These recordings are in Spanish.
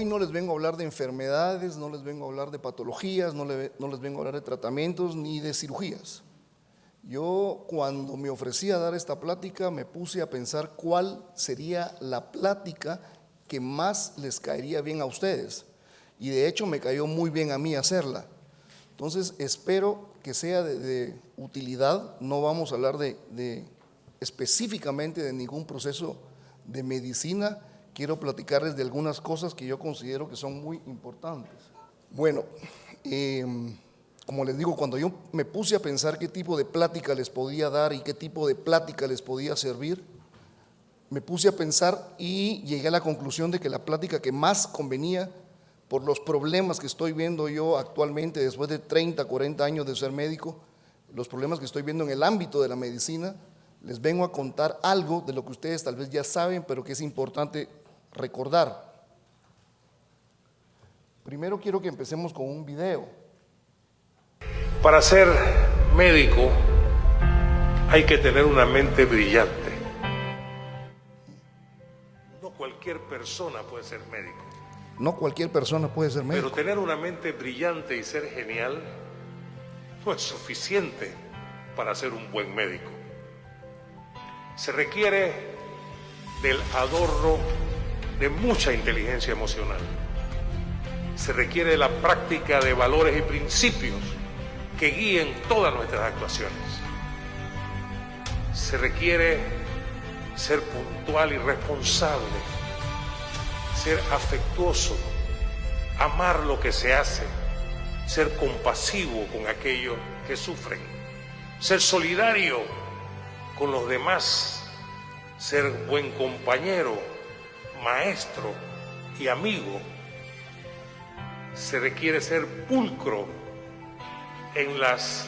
hoy no les vengo a hablar de enfermedades, no les vengo a hablar de patologías, no, les vengo a hablar de tratamientos ni de cirugías. Yo cuando me ofrecí a dar esta plática me puse a pensar cuál sería la plática que más les caería bien a ustedes. Y de hecho me cayó muy bien a mí hacerla. Entonces espero que sea de, utilidad. No vamos a hablar de, específicamente de ningún proceso de medicina. Quiero platicarles de algunas cosas que yo considero que son muy importantes. Bueno, em, como les digo, cuando yo me puse a pensar qué tipo de plática les podía dar y qué tipo de plática les podía servir, me puse a pensar y llegué a la conclusión de que la plática que más convenía por los problemas que estoy viendo yo actualmente después de 30, 40 años de ser médico, los problemas que estoy viendo en el ámbito de la medicina, les vengo a contar algo de lo que ustedes tal vez ya saben, pero que es importante recordar. Primero quiero que empecemos con un video. Para ser médico hay que tener una mente brillante. No cualquier persona puede ser médico. No cualquier persona puede ser médico. Pero tener una mente brillante y ser genial no es suficiente para ser un buen médico. Se requiere del adorno de mucha inteligencia emocional. Se requiere la práctica de valores y principios que guíen todas nuestras actuaciones. Se requiere ser puntual y responsable, ser afectuoso, amar lo que se hace, ser compasivo con aquellos que sufren, ser solidario con los demás, ser buen compañero, maestro y amigo. Se requiere ser pulcro en las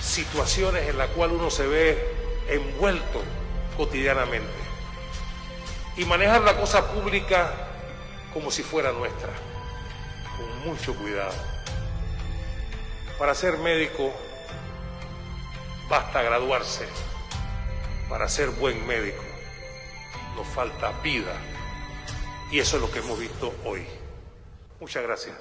situaciones en las cuales uno se ve envuelto cotidianamente y manejar la cosa pública como si fuera nuestra, con mucho cuidado. Para ser médico basta graduarse, para ser buen médico nos falta vida y eso es lo que hemos visto hoy. Muchas gracias.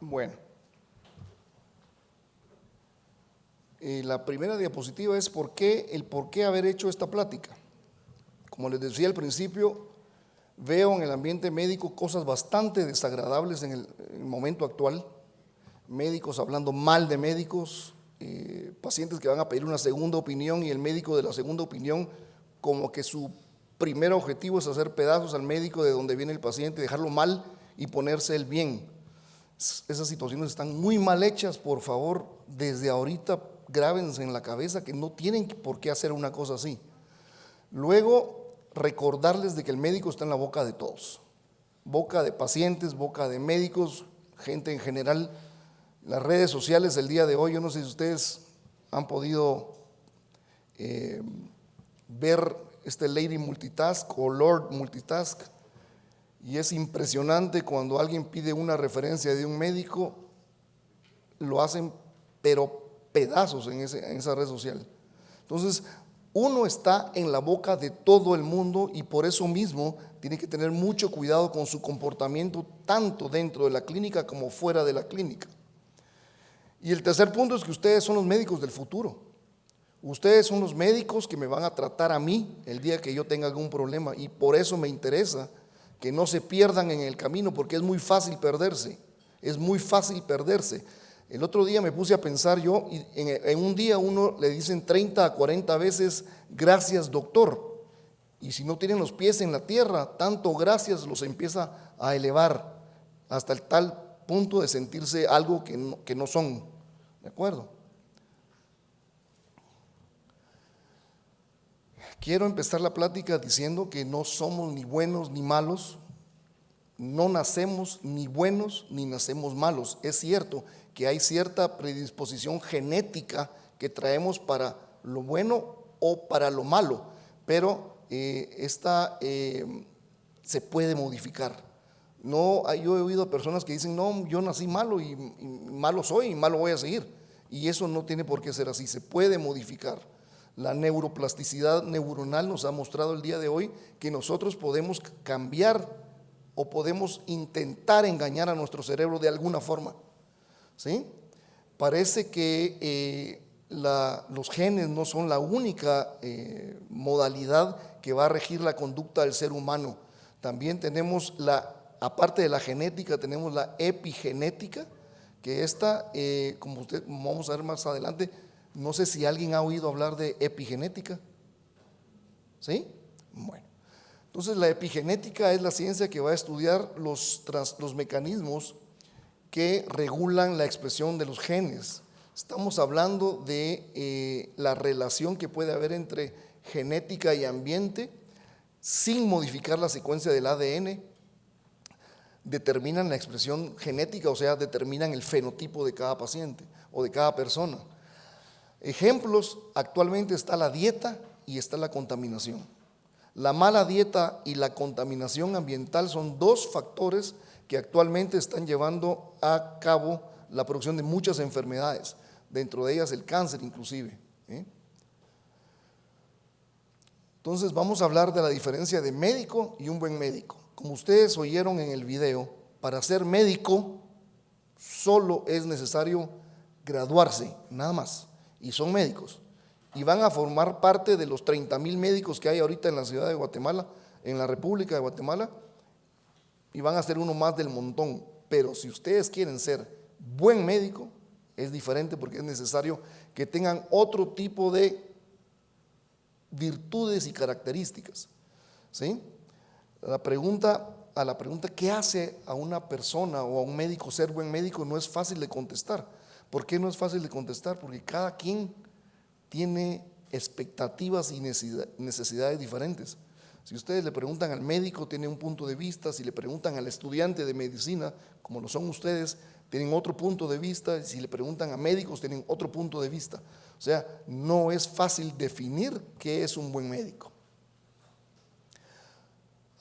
Bueno. Eh, la primera diapositiva es por qué, el por qué haber hecho esta plática. Como les decía al principio, veo en el ambiente médico cosas bastante desagradables en el, momento actual. Médicos hablando mal de médicos, eh, pacientes que van a pedir una segunda opinión y el médico de la segunda opinión como que su primer objetivo es hacer pedazos al médico de donde viene el paciente, dejarlo mal y ponerse el bien esas situaciones están muy mal hechas, por favor, desde ahorita grábense en la cabeza que no tienen por qué hacer una cosa así. Luego, recordarles de que el médico está en la boca de todos, boca de pacientes, boca de médicos, gente en general. Las redes sociales el día de hoy, yo no sé si ustedes han podido eh, ver este Lady Multitask o Lord Multitask, y es impresionante cuando alguien pide una referencia de un médico, lo hacen pero pedazos en, esa red social. Entonces, uno está en la boca de todo el mundo y por eso mismo tiene que tener mucho cuidado con su comportamiento tanto dentro de la clínica como fuera de la clínica. Y el tercer punto es que ustedes son los médicos del futuro. Ustedes son los médicos que me van a tratar a mí el día que yo tenga algún problema y por eso me interesa que no se pierdan en el camino porque es muy fácil perderse, es muy fácil perderse. El otro día me puse a pensar yo, y en, un día uno le dicen 30 a 40 veces, gracias doctor, y si no tienen los pies en la tierra, tanto gracias los empieza a elevar hasta el tal punto de sentirse algo que que no son. ¿De acuerdo? Quiero empezar la plática diciendo que no somos ni buenos ni malos, no nacemos ni buenos ni nacemos malos. Es cierto que hay cierta predisposición genética que traemos para lo bueno o para lo malo, pero eh, esta eh, se puede modificar. No, yo he oído personas que dicen, no, yo nací malo y malo soy y malo voy a seguir. Y eso no tiene por qué ser así, se puede modificar. La neuroplasticidad neuronal nos ha mostrado el día de hoy que nosotros podemos cambiar o podemos intentar engañar a nuestro cerebro de alguna forma. ¿sí? Parece que eh, los genes no son la única eh, modalidad que va a regir la conducta del ser humano. También tenemos la, aparte de la genética, tenemos la epigenética, que esta, eh, como usted, vamos a ver más adelante, no sé si alguien ha oído hablar de epigenética. ¿Sí? Bueno. Entonces la epigenética es la ciencia que va a estudiar los, los mecanismos que regulan la expresión de los genes. Estamos hablando de eh, la relación que puede haber entre genética y ambiente sin modificar la secuencia del ADN, determinan la expresión genética, o sea, determinan el fenotipo de cada paciente o de cada persona. Ejemplos, actualmente está la dieta y está la contaminación. La mala dieta y la contaminación ambiental son dos factores que actualmente están llevando a cabo la producción de muchas enfermedades, dentro de ellas el cáncer inclusive. ¿eh? Entonces vamos a hablar de la diferencia de médico y un buen médico. Como ustedes oyeron en el video, para ser médico solo es necesario graduarse, nada más, y son médicos. Y van a formar parte de los 30 mil médicos que hay ahorita en la ciudad de Guatemala, en la República de Guatemala, y van a ser uno más del montón. Pero si ustedes quieren ser buen médico, es diferente porque es necesario que tengan otro tipo de virtudes y características. ¿sí? La pregunta, a la pregunta, ¿qué hace a una persona o a un médico ser buen médico? No es fácil de contestar. ¿Por qué no es fácil de contestar? Porque cada quien tiene expectativas y necesidades diferentes. Si ustedes le preguntan al médico, tiene un punto de vista, si le preguntan al estudiante de medicina, como lo son ustedes, tienen otro punto de vista, si le preguntan a médicos, tienen otro punto de vista. O sea, no es fácil definir qué es un buen médico.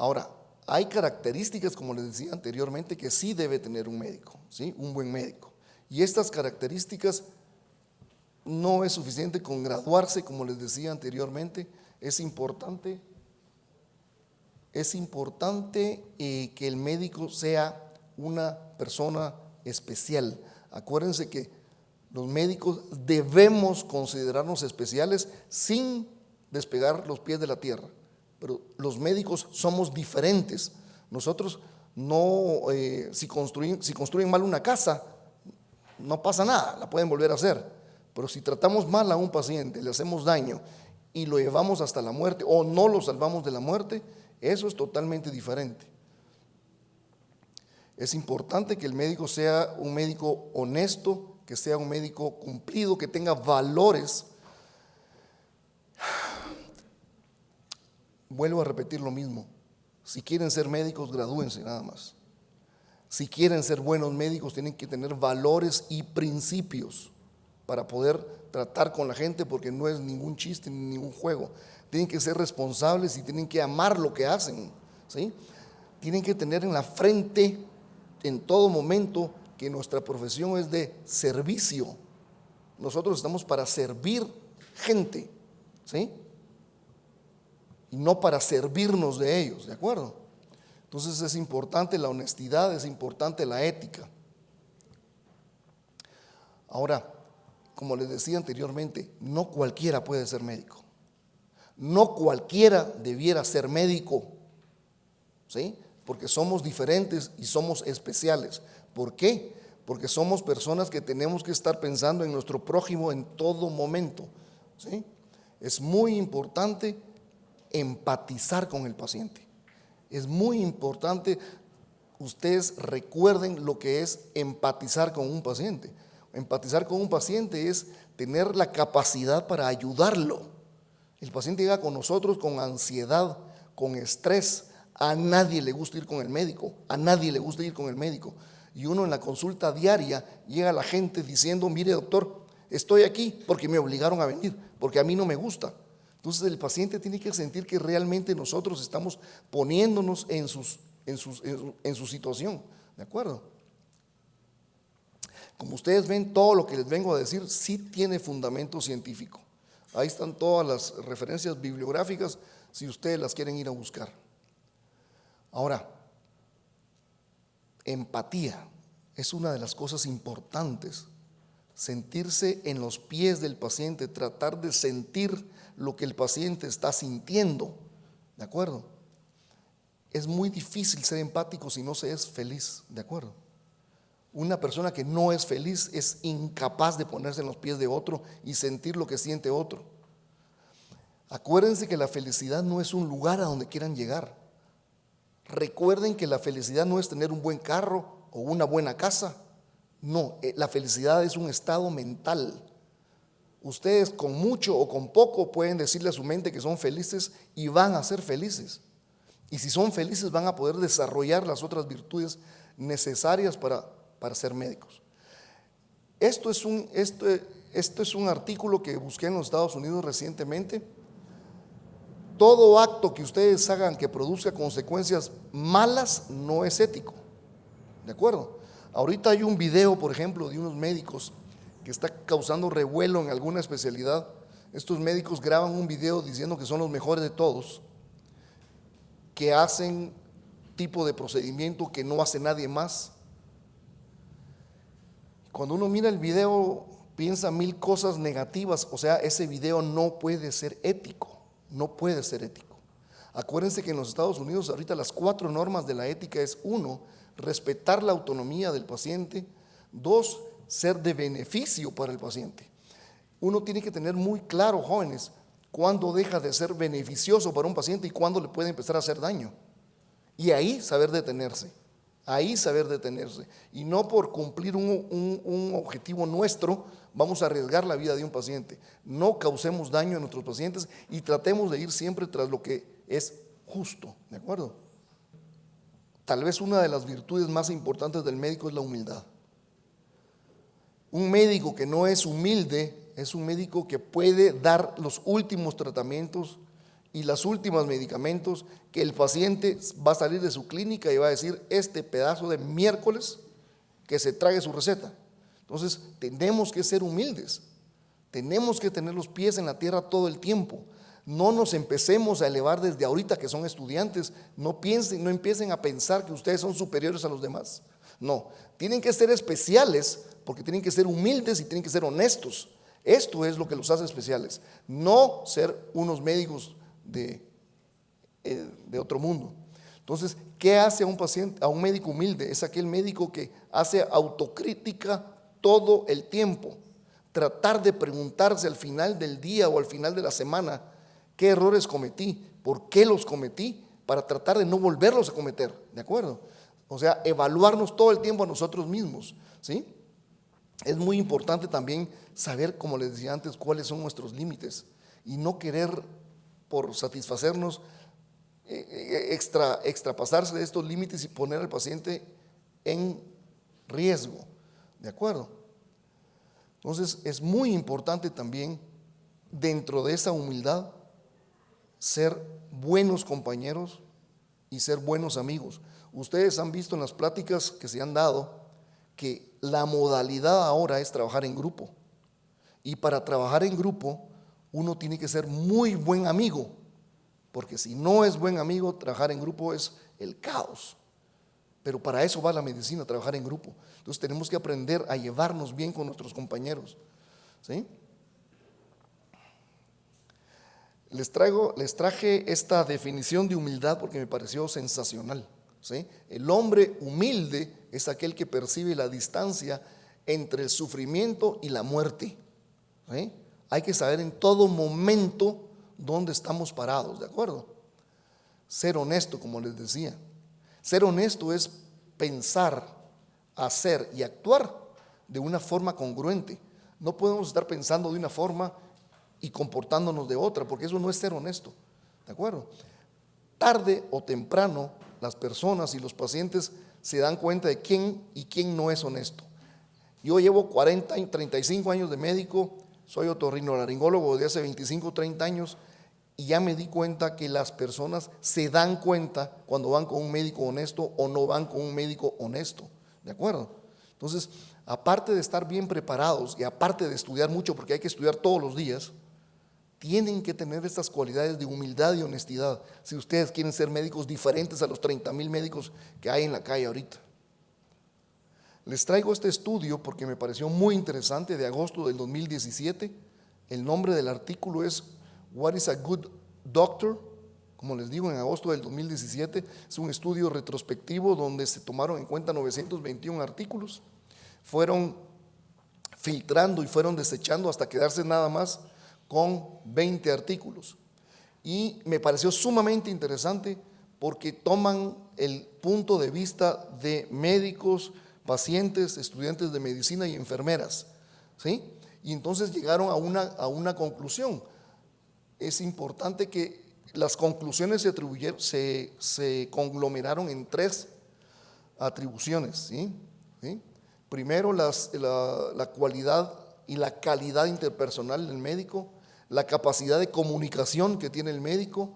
Ahora, hay características, como les decía anteriormente, que sí debe tener un médico, ¿sí? un buen médico. Y estas características no es suficiente con graduarse, como les decía anteriormente, es importante es importante eh, que el médico sea una persona especial. Acuérdense que los médicos debemos considerarnos especiales sin despegar los pies de la tierra. Pero los médicos somos diferentes. Nosotros no, eh, si, construyen, si construyen mal una casa, no pasa nada, la pueden volver a hacer. Pero si tratamos mal a un paciente, le hacemos daño y lo llevamos hasta la muerte o no lo salvamos de la muerte, eso es totalmente diferente. Es importante que el médico sea un médico honesto, que sea un médico cumplido, que tenga valores. Vuelvo a repetir lo mismo. Si quieren ser médicos, gradúense nada más. Si quieren ser buenos médicos, tienen que tener valores y principios para poder tratar con la gente, porque no es ningún chiste ni ningún juego tienen que ser responsables y tienen que amar lo que hacen. ¿sí? Tienen que tener en la frente en todo momento que nuestra profesión es de servicio. Nosotros estamos para servir gente, ¿sí? Y no para servirnos de ellos, ¿de acuerdo? Entonces es importante la honestidad, es importante la ética. Ahora, como les decía anteriormente, no cualquiera puede ser médico. No cualquiera debiera ser médico, ¿sí? Porque somos diferentes y somos especiales. ¿Por qué? Porque somos personas que tenemos que estar pensando en nuestro prójimo en todo momento, ¿sí? Es muy importante empatizar con el paciente. Es muy importante, ustedes recuerden lo que es empatizar con un paciente. Empatizar con un paciente es tener la capacidad para ayudarlo el paciente llega con nosotros con ansiedad, con estrés. A nadie le gusta ir con el médico, a nadie le gusta ir con el médico. Y uno en la consulta diaria llega la gente diciendo, mire doctor, estoy aquí porque me obligaron a venir, porque a mí no me gusta. Entonces el paciente tiene que sentir que realmente nosotros estamos poniéndonos en, sus, en su situación. ¿De acuerdo? Como ustedes ven, todo lo que les vengo a decir sí tiene fundamento científico. Ahí están todas las referencias bibliográficas si ustedes las quieren ir a buscar. Ahora, empatía es una de las cosas importantes. Sentirse en los pies del paciente, tratar de sentir lo que el paciente está sintiendo. ¿De acuerdo? Es muy difícil ser empático si no se es feliz. ¿De acuerdo? Una persona que no es feliz es incapaz de ponerse en los pies de otro y sentir lo que siente otro. Acuérdense que la felicidad no es un lugar a donde quieran llegar. Recuerden que la felicidad no es tener un buen carro o una buena casa. No, eh, la felicidad es un estado mental. Ustedes con mucho o con poco pueden decirle a su mente que son felices y van a ser felices. Y si son felices van a poder desarrollar las otras virtudes necesarias para para ser médicos. Esto es un, esto, esto es un artículo que busqué en los Estados Unidos recientemente. Todo acto que ustedes hagan que produzca consecuencias malas no es ético. ¿De acuerdo? Ahorita hay un video, por ejemplo, de unos médicos que está causando revuelo en alguna especialidad. Estos médicos graban un video diciendo que son los mejores de todos, que hacen tipo de procedimiento que no hace nadie más cuando uno mira el video, piensa mil cosas negativas, o sea, ese video no puede ser ético, no puede ser ético. Acuérdense que en los Estados Unidos ahorita las cuatro normas de la ética es uno, respetar la autonomía del paciente, dos, ser de beneficio para el paciente. Uno tiene que tener muy claro, jóvenes, cuándo deja de ser beneficioso para un paciente y cuándo le puede empezar a hacer daño. Y ahí saber detenerse. Ahí saber detenerse. Y no por cumplir un, objetivo nuestro vamos a arriesgar la vida de un paciente. No causemos daño a nuestros pacientes y tratemos de ir siempre tras lo que es justo. ¿De acuerdo? Tal vez una de las virtudes más importantes del médico es la humildad. Un médico que no es humilde es un médico que puede dar los últimos tratamientos y los últimos medicamentos que el paciente va a salir de su clínica y va a decir, este pedazo de miércoles que se trague su receta. Entonces, tenemos que ser humildes, tenemos que tener los pies en la tierra todo el tiempo. No nos empecemos a elevar desde ahorita que son estudiantes, no piensen, no empiecen a pensar que ustedes son superiores a los demás. No, tienen que ser especiales porque tienen que ser humildes y tienen que ser honestos. Esto es lo que los hace especiales, no ser unos médicos de, eh, de otro mundo. Entonces, ¿qué hace a un paciente, a un médico humilde? Es aquel médico que hace autocrítica todo el tiempo. Tratar de preguntarse al final del día o al final de la semana qué errores cometí, por qué los cometí, para tratar de no volverlos a cometer, ¿de acuerdo? O sea, evaluarnos todo el tiempo a nosotros mismos, ¿sí? Es muy importante también saber, como les decía antes, cuáles son nuestros límites y no querer por satisfacernos, eh, eh, extra, extrapasarse de estos límites y poner al paciente en riesgo. ¿De acuerdo? Entonces es muy importante también, dentro de esa humildad, ser buenos compañeros y ser buenos amigos. Ustedes han visto en las pláticas que se han dado que la modalidad ahora es trabajar en grupo. Y para trabajar en grupo uno tiene que ser muy buen amigo, porque si no es buen amigo, trabajar en grupo es el caos. Pero para eso va la medicina, trabajar en grupo. Entonces tenemos que aprender a llevarnos bien con nuestros compañeros. ¿sí? Les, traigo, les traje esta definición de humildad porque me pareció sensacional. El hombre humilde es aquel que percibe la distancia entre el sufrimiento y la muerte. hay que saber en todo momento dónde estamos parados, ¿de acuerdo? Ser honesto, como les decía. Ser honesto es pensar, hacer y actuar de una forma congruente. No podemos estar pensando de una forma y comportándonos de otra, porque eso no es ser honesto, ¿de acuerdo? Tarde o temprano las personas y los pacientes se dan cuenta de quién y quién no es honesto. Yo llevo 40 y 35 años de médico soy otorrinolaringólogo de hace 25, 30 años y ya me di cuenta que las personas se dan cuenta cuando van con un médico honesto o no van con un médico honesto. ¿De acuerdo? Entonces, aparte de estar bien preparados y aparte de estudiar mucho, porque hay que estudiar todos los días, tienen que tener estas cualidades de humildad y honestidad si ustedes quieren ser médicos diferentes a los 30 mil médicos que hay en la calle ahorita. Les traigo este estudio porque me pareció muy interesante de agosto del 2017. El nombre del artículo es What is a Good Doctor? Como les digo, en agosto del 2017 es un estudio retrospectivo donde se tomaron en cuenta 921 artículos. Fueron filtrando y fueron desechando hasta quedarse nada más con 20 artículos. Y me pareció sumamente interesante porque toman el punto de vista de médicos, pacientes, estudiantes de medicina y enfermeras. ¿sí? Y entonces llegaron a una, a una conclusión. Es importante que las conclusiones se, atribuyeron, se, se conglomeraron en tres atribuciones. ¿sí? Primero, las, la, la cualidad y la calidad interpersonal del médico, la capacidad de comunicación que tiene el médico,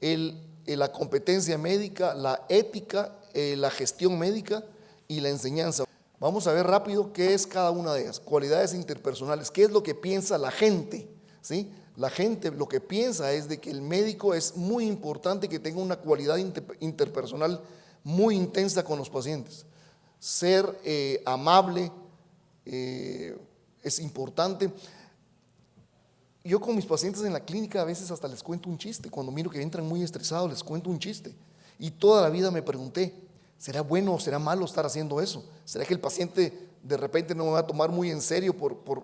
el, la competencia médica, la ética, eh, la gestión médica y la enseñanza. Vamos a ver rápido qué es cada una de ellas. Cualidades interpersonales, qué es lo que piensa la gente. ¿sí? La gente lo que piensa es de que el médico es muy importante que tenga una cualidad interpersonal muy intensa con los pacientes. Ser eh, amable eh, es importante. Yo con mis pacientes en la clínica a veces hasta les cuento un chiste. Cuando miro que entran muy estresados, les cuento un chiste. Y toda la vida me pregunté, ¿Será bueno o será malo estar haciendo eso? ¿Será que el paciente de repente no me va a tomar muy en serio? Por, por,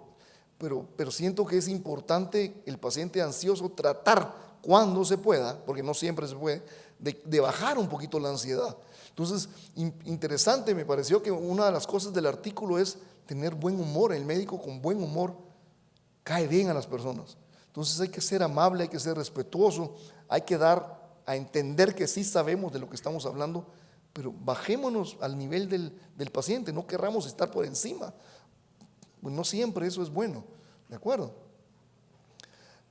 pero, pero siento que es importante el paciente ansioso tratar cuando se pueda, porque no siempre se puede, de, bajar un poquito la ansiedad. Entonces, interesante me pareció que una de las cosas del artículo es tener buen humor. El médico con buen humor cae bien a las personas. Entonces hay que ser amable, hay que ser respetuoso, hay que dar a entender que sí sabemos de lo que estamos hablando pero bajémonos al nivel del, paciente, no querramos estar por encima. No siempre eso es bueno, ¿de acuerdo?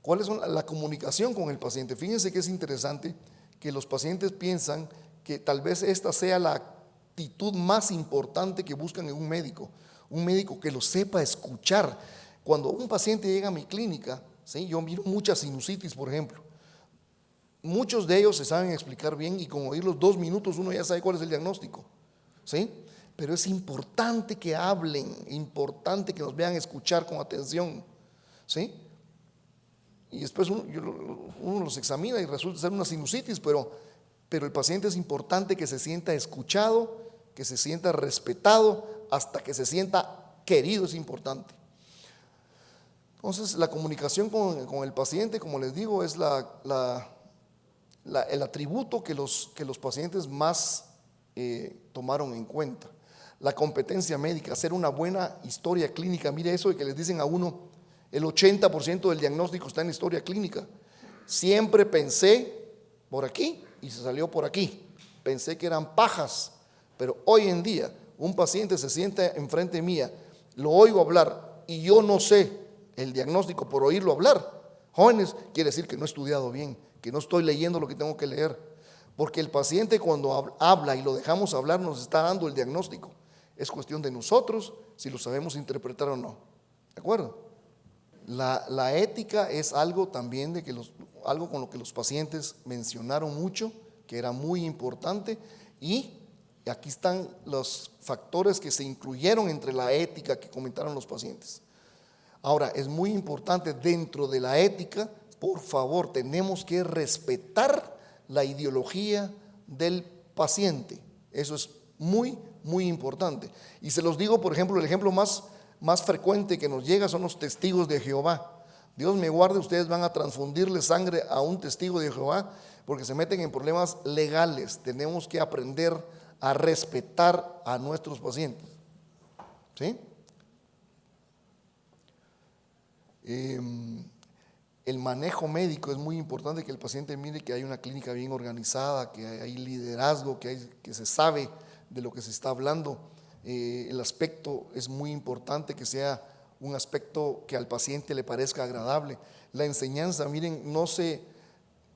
¿Cuál es la comunicación con el paciente? Fíjense que es interesante que los pacientes piensan que tal vez esta sea la actitud más importante que buscan en un médico, un médico que lo sepa escuchar. Cuando un paciente llega a mi clínica, ¿sí? yo miro mucha sinusitis, por ejemplo, Muchos de ellos se saben explicar bien y con oír los dos minutos uno ya sabe cuál es el diagnóstico. ¿Sí? Pero es importante que hablen, importante que nos vean escuchar con atención. ¿Sí? Y después uno, los examina y resulta ser una sinusitis, pero, pero el paciente es importante que se sienta escuchado, que se sienta respetado, hasta que se sienta querido es importante. Entonces, la comunicación con, el paciente, como les digo, es la, el atributo que los, que los pacientes más eh, tomaron en cuenta. La competencia médica, hacer una buena historia clínica. Mire eso de que les dicen a uno, el 80% del diagnóstico está en historia clínica. Siempre pensé por aquí y se salió por aquí. Pensé que eran pajas, pero hoy en día un paciente se siente enfrente mía, lo oigo hablar y yo no sé el diagnóstico por oírlo hablar. Jóvenes, quiere decir que no he estudiado bien, que no estoy leyendo lo que tengo que leer. Porque el paciente cuando habla y lo dejamos hablar nos está dando el diagnóstico. Es cuestión de nosotros si lo sabemos interpretar o no. ¿De acuerdo? La, ética es algo también de que algo con lo que los pacientes mencionaron mucho, que era muy importante y aquí están los factores que se incluyeron entre la ética que comentaron los pacientes. Ahora, es muy importante dentro de la ética por favor, tenemos que respetar la ideología del paciente. Eso es muy, muy importante. Y se los digo, por ejemplo, el ejemplo más, más frecuente que nos llega son los testigos de Jehová. Dios me guarde, ustedes van a transfundirle sangre a un testigo de Jehová porque se meten en problemas legales. Tenemos que aprender a respetar a nuestros pacientes. ¿Sí? Em, el manejo médico es muy importante que el paciente mire que hay una clínica bien organizada, que hay liderazgo, que, se sabe de lo que se está hablando. Eh, el aspecto es muy importante que sea un aspecto que al paciente le parezca agradable. La enseñanza, miren, no se,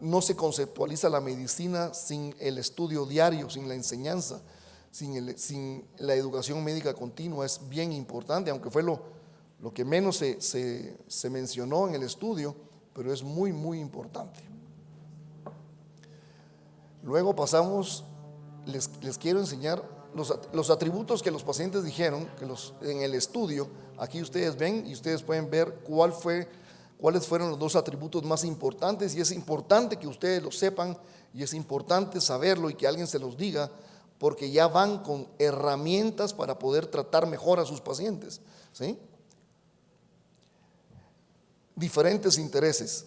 no se conceptualiza la medicina sin el estudio diario, sin la enseñanza, sin la educación médica continua. Es bien importante, aunque fue lo, lo que menos se, se, mencionó en el estudio pero es muy, muy importante. Luego pasamos, les, les quiero enseñar los, los, atributos que los pacientes dijeron, que los, en el estudio, aquí ustedes ven y ustedes pueden ver cuál fue, cuáles fueron los dos atributos más importantes y es importante que ustedes lo sepan y es importante saberlo y que alguien se los diga porque ya van con herramientas para poder tratar mejor a sus pacientes. ¿sí? Diferentes intereses.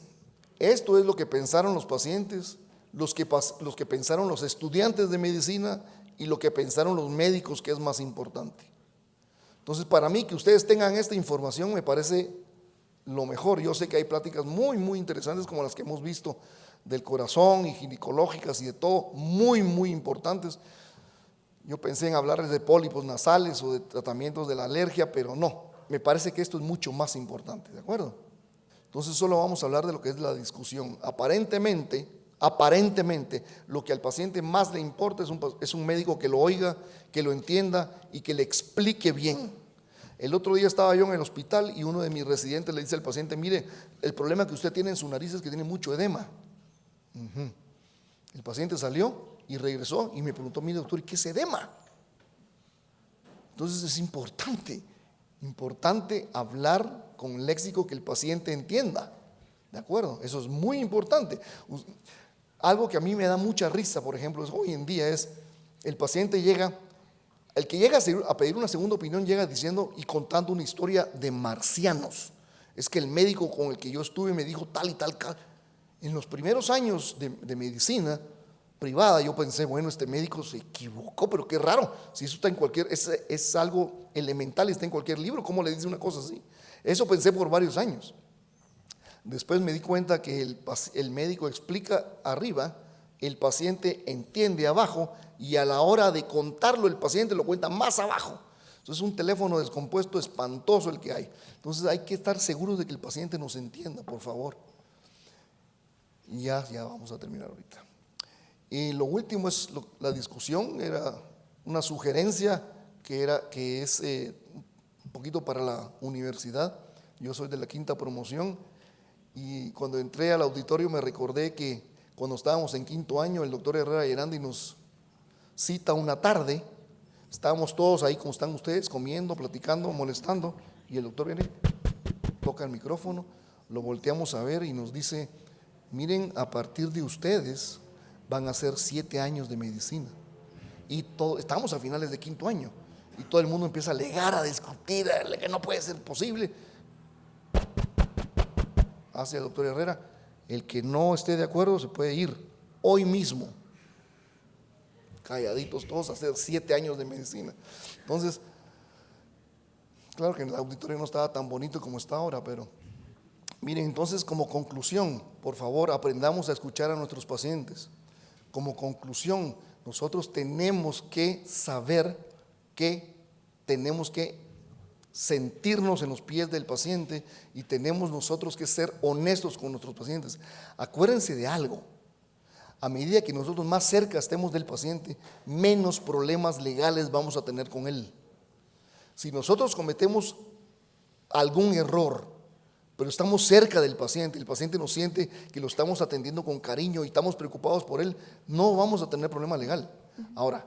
Esto es lo que pensaron los pacientes, los que, los que pensaron los estudiantes de medicina y lo que pensaron los médicos, que es más importante. Entonces, para mí, que ustedes tengan esta información me parece lo mejor. Yo sé que hay pláticas muy, muy interesantes como las que hemos visto del corazón y ginecológicas y de todo, muy, muy importantes. Yo pensé en hablarles de pólipos nasales o de tratamientos de la alergia, pero no, me parece que esto es mucho más importante, ¿de acuerdo? Entonces solo vamos a hablar de lo que es la discusión. Aparentemente, aparentemente, lo que al paciente más le importa es un, es un médico que lo oiga, que lo entienda y que le explique bien. El otro día estaba yo en el hospital y uno de mis residentes le dice al paciente, mire, el problema que usted tiene en su nariz es que tiene mucho edema. El paciente salió y regresó y me preguntó, mi doctor, ¿y qué es edema? Entonces es importante, importante hablar con léxico que el paciente entienda. ¿De acuerdo? Eso es muy importante. Algo que a mí me da mucha risa, por ejemplo, es, hoy en día es, el paciente llega, el que llega a pedir una segunda opinión llega diciendo y contando una historia de marcianos. Es que el médico con el que yo estuve me dijo tal y tal, en los primeros años de, medicina privada, yo pensé, bueno, este médico se equivocó, pero qué raro, si eso está en cualquier, es, es algo elemental, está en cualquier libro, ¿cómo le dice una cosa así? Eso pensé por varios años. Después me di cuenta que el, el, médico explica arriba, el paciente entiende abajo y a la hora de contarlo el paciente lo cuenta más abajo. Entonces es un teléfono descompuesto espantoso el que hay. Entonces hay que estar seguros de que el paciente nos entienda, por favor. Y ya, ya vamos a terminar ahorita. Y lo último es la discusión, era una sugerencia que, era, que es eh, poquito para la universidad. Yo soy de la quinta promoción y cuando entré al auditorio me recordé que cuando estábamos en quinto año, el doctor Herrera Yerandi nos cita una tarde, estábamos todos ahí como están ustedes, comiendo, platicando, molestando, y el doctor viene, toca el micrófono, lo volteamos a ver y nos dice, miren, a partir de ustedes van a ser siete años de medicina. Y todo, estamos a finales de quinto año. Y todo el mundo empieza a alegar, a discutir, que no puede ser posible. Hace el doctor Herrera, el que no esté de acuerdo se puede ir hoy mismo. Calladitos todos a hacer siete años de medicina. Entonces, claro que el auditorio no estaba tan bonito como está ahora, pero Miren, entonces como conclusión, por favor, aprendamos a escuchar a nuestros pacientes. Como conclusión, nosotros tenemos que saber que tenemos que sentirnos en los pies del paciente y tenemos nosotros que ser honestos con nuestros pacientes. Acuérdense de algo, a medida que nosotros más cerca estemos del paciente, menos problemas legales vamos a tener con él. Si nosotros cometemos algún error, pero estamos cerca del paciente, el paciente nos siente que lo estamos atendiendo con cariño y estamos preocupados por él, no vamos a tener problema legal. Ahora,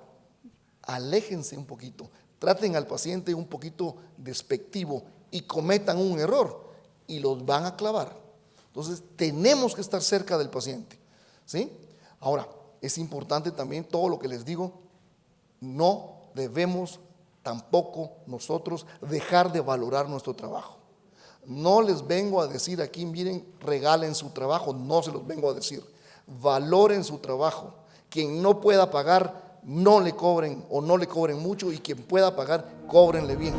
aléjense un poquito, traten al paciente un poquito despectivo y cometan un error y los van a clavar. Entonces, tenemos que estar cerca del paciente. ¿sí? Ahora, es importante también todo lo que les digo, no debemos tampoco nosotros dejar de valorar nuestro trabajo. No les vengo a decir aquí, miren, regalen su trabajo, no se los vengo a decir. Valoren su trabajo. Quien no pueda pagar, no le cobren o no le cobren mucho y quien pueda pagar, cóbrenle bien.